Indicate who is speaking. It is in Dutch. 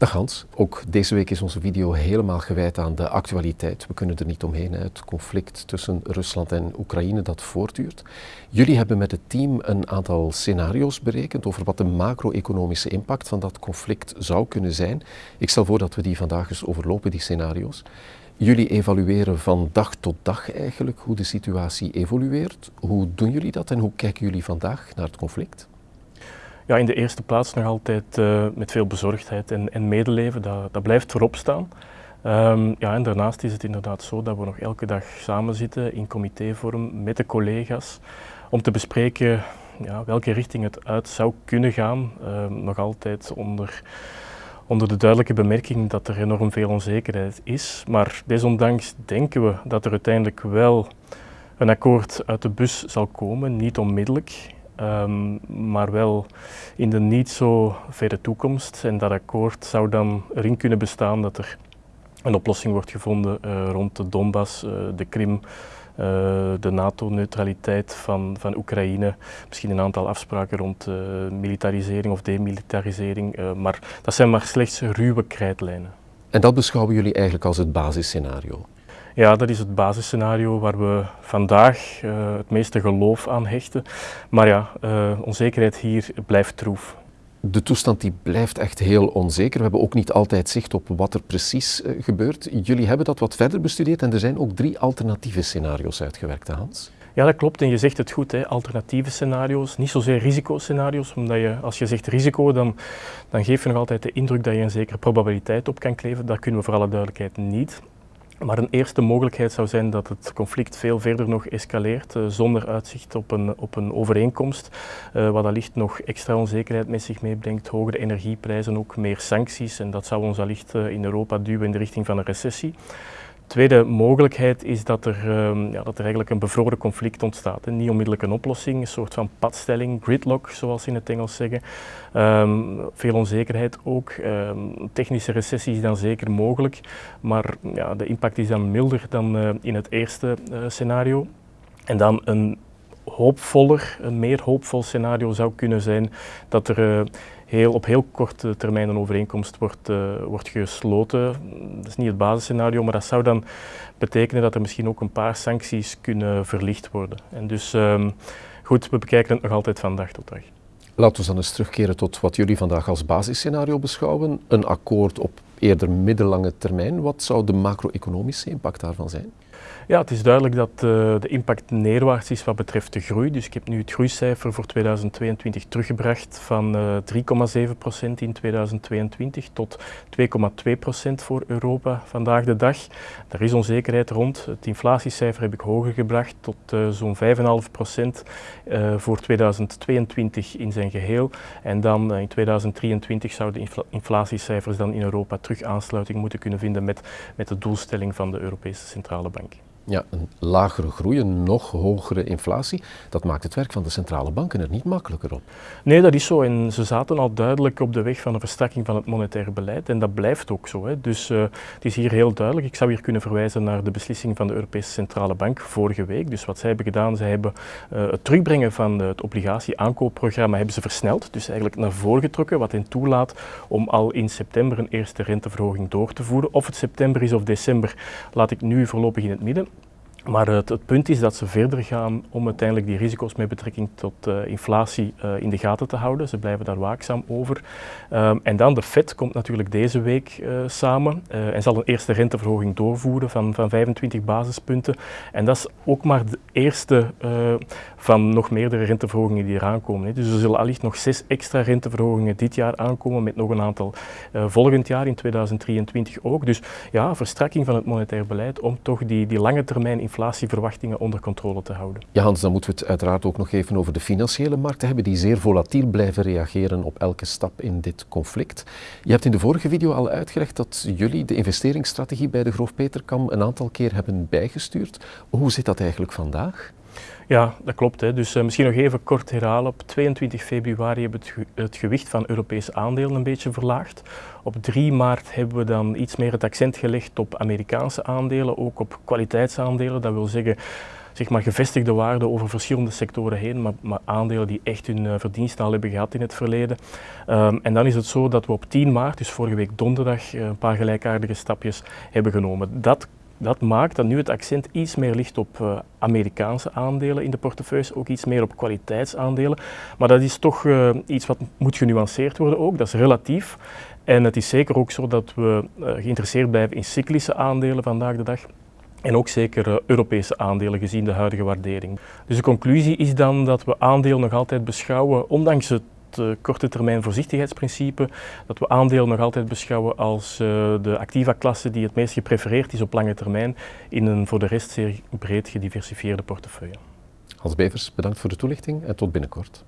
Speaker 1: Dag Hans, ook deze week is onze video helemaal gewijd aan de actualiteit. We kunnen er niet omheen, het conflict tussen Rusland en Oekraïne dat voortduurt. Jullie hebben met het team een aantal scenario's berekend over wat de macro-economische impact van dat conflict zou kunnen zijn. Ik stel voor dat we die vandaag eens overlopen, die scenario's. Jullie evalueren van dag tot dag eigenlijk hoe de situatie evolueert. Hoe doen jullie dat en hoe kijken jullie vandaag naar het conflict?
Speaker 2: Ja, in de eerste plaats nog altijd uh, met veel bezorgdheid en, en medeleven, dat, dat, blijft voorop staan. Um, ja, en daarnaast is het inderdaad zo dat we nog elke dag samen zitten in comitévorm met de collega's om te bespreken ja, welke richting het uit zou kunnen gaan. Uh, nog altijd onder, onder de duidelijke bemerking dat er enorm veel onzekerheid is. Maar desondanks denken we dat er uiteindelijk wel een akkoord uit de bus zal komen, niet onmiddellijk. Um, maar wel in de niet zo verre toekomst. En dat akkoord zou dan erin kunnen bestaan dat er een oplossing wordt gevonden uh, rond de Donbass, uh, de Krim, uh, de NATO-neutraliteit van, van Oekraïne. Misschien een aantal afspraken rond militarisering of demilitarisering. maar dat zijn maar slechts ruwe krijtlijnen.
Speaker 1: En dat beschouwen jullie eigenlijk als het basisscenario?
Speaker 2: Ja, dat is het basisscenario waar we vandaag uh, het meeste geloof aan hechten. Maar ja, uh, onzekerheid hier blijft troef.
Speaker 1: De toestand die blijft echt heel onzeker. We hebben ook niet altijd zicht op wat er precies uh, gebeurt. Jullie hebben dat wat verder bestudeerd en er zijn ook drie alternatieve scenario's uitgewerkt, Hans.
Speaker 2: Ja, dat klopt. En je zegt het goed, hè. alternatieve scenario's, niet zozeer risicoscenario's, omdat je, als je zegt risico, dan, dan geef je nog altijd de indruk dat je een zekere probabiliteit op kan kleven. Dat kunnen we voor alle duidelijkheid niet. Maar een eerste mogelijkheid zou zijn dat het conflict veel verder nog escaleert, uh, zonder uitzicht op een, op een overeenkomst, uh, wat allicht nog extra onzekerheid met zich meebrengt, hogere energieprijzen, ook meer sancties. En dat zou ons allicht uh, in Europa duwen in de richting van een recessie tweede mogelijkheid is dat er, um, ja, dat er eigenlijk een bevroren conflict ontstaat. Niet onmiddellijk een oplossing, een soort van padstelling, gridlock zoals ze in het Engels zeggen. Um, veel onzekerheid ook. Um, technische recessie is dan zeker mogelijk, maar ja, de impact is dan milder dan uh, in het eerste uh, scenario. En dan een hoopvoller, een meer hoopvol scenario zou kunnen zijn dat er uh, heel, op heel korte termijn een overeenkomst wordt, uh, wordt gesloten. Dat is niet het basisscenario, maar dat zou dan betekenen dat er misschien ook een paar sancties kunnen verlicht worden. En dus um, goed, we bekijken het nog altijd van dag tot dag.
Speaker 1: Laten we dan eens terugkeren tot wat jullie vandaag als basisscenario beschouwen. Een akkoord op eerder middellange termijn. Wat zou de macro-economische impact daarvan zijn?
Speaker 2: Ja, het is duidelijk dat uh, de impact neerwaarts is wat betreft de groei. Dus ik heb nu het groeicijfer voor 2022 teruggebracht van uh, 3,7% in 2022 tot 2,2% voor Europa vandaag de dag. Daar is onzekerheid rond. Het inflatiecijfer heb ik hoger gebracht tot uh, zo'n 5,5% voor 2022 in zijn geheel. En dan in 2023 zouden de infl inflatiecijfers dan in Europa terug aansluiting moeten kunnen vinden met, met de doelstelling van de Europese Centrale Bank.
Speaker 1: Ja, een lagere groei, een nog hogere inflatie, dat maakt het werk van de centrale banken er niet makkelijker op.
Speaker 2: Nee, dat is zo. En ze zaten al duidelijk op de weg van een verstrakking van het monetaire beleid. En dat blijft ook zo. Hè. Dus uh, het is hier heel duidelijk. Ik zou hier kunnen verwijzen naar de beslissing van de Europese Centrale Bank vorige week. Dus wat zij hebben gedaan, zij hebben uh, het terugbrengen van het obligatie-aankoopprogramma hebben ze versneld. Dus eigenlijk naar voren getrokken, wat hen toelaat om al in september een eerste renteverhoging door te voeren. Of het september is of december, laat ik nu voorlopig in het midden. Maar het, het, punt is dat ze verder gaan om uiteindelijk die risico's met betrekking tot uh, inflatie uh, in de gaten te houden. Ze blijven daar waakzaam over. Um, en dan de Fed komt natuurlijk deze week uh, samen en zal een eerste renteverhoging doorvoeren van, van 25 basispunten. En dat is ook maar de eerste van nog meerdere renteverhogingen die eraan komen. Hè. Dus er zullen allicht nog zes extra renteverhogingen dit jaar aankomen met nog een aantal volgend jaar in 2023 ook. Dus ja, verstrakking van het monetair beleid om toch die, die lange termijn inflatieverwachtingen onder controle te houden.
Speaker 1: Ja Hans, dan moeten we het uiteraard ook nog even over de financiële markten hebben die zeer volatiel blijven reageren op elke stap in dit conflict. Je hebt in de vorige video al uitgelegd dat jullie de investeringsstrategie bij de Groof Peterkam een aantal keer hebben bijgestuurd. Hoe zit dat eigenlijk vandaag?
Speaker 2: Ja, dat klopt. Hè. Dus uh, misschien nog even kort herhalen. Op 22 februari hebben we het, ge het, gewicht van Europese aandelen een beetje verlaagd. Op 3 maart hebben we dan iets meer het accent gelegd op Amerikaanse aandelen, ook op kwaliteitsaandelen. Dat wil zeggen zeg maar gevestigde waarde over verschillende sectoren heen, maar, maar aandelen die echt hun uh, verdiensten al hebben gehad in het verleden. Um, en dan is het zo dat we op 10 maart, dus vorige week donderdag, een paar gelijkaardige stapjes hebben genomen. Dat dat maakt dat nu het accent iets meer ligt op uh, Amerikaanse aandelen in de portefeuilles, ook iets meer op kwaliteitsaandelen. Maar dat is toch uh, iets wat moet genuanceerd worden ook, dat is relatief. En het is zeker ook zo dat we uh, geïnteresseerd blijven in cyclische aandelen vandaag de dag. En ook zeker Europese aandelen gezien de huidige waardering. Dus de conclusie is dan dat we aandelen nog altijd beschouwen, ondanks het uh, korte termijn voorzichtigheidsprincipe, dat we aandelen nog altijd beschouwen als uh, de activa-klasse die het meest geprefereerd is op lange termijn in een voor de rest zeer breed gediversifieerde portefeuille.
Speaker 1: Hans Bevers, bedankt voor de toelichting en tot binnenkort.